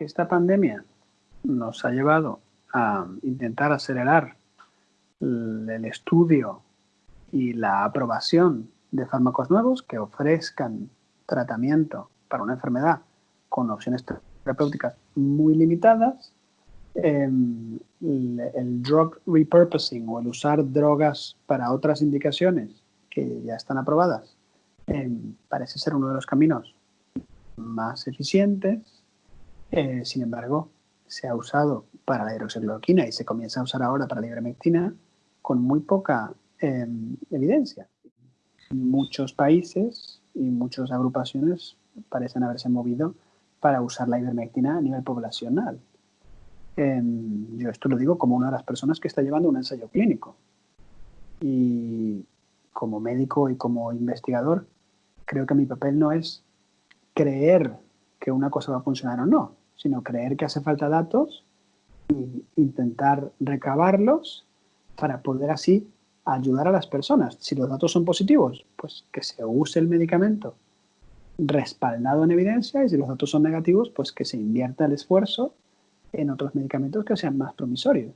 que esta pandemia nos ha llevado a intentar acelerar el estudio y la aprobación de fármacos nuevos que ofrezcan tratamiento para una enfermedad con opciones terapéuticas muy limitadas, em, el, drug repurposing o el usar drogas para otras indicaciones que ya están aprobadas em, parece ser uno de los caminos más eficientes. Eh, sin embargo, se ha usado para la hidroxicloroquina y se comienza a usar ahora para la ivermectina con muy poca em, evidencia. Muchos países y muchas agrupaciones parecen haberse movido para usar la ivermectina a nivel poblacional. Em, yo esto lo digo como una de las personas que está llevando un ensayo clínico. Y como médico y como investigador, creo que mi papel no es creer que una cosa va a funcionar o no, sino creer que hace falta datos e intentar recabarlos para poder así ayudar a las personas. Si los datos son positivos, pues que se use el medicamento respaldado en evidencia y si los datos son negativos, pues que se invierta el esfuerzo en otros medicamentos que sean más promisorios.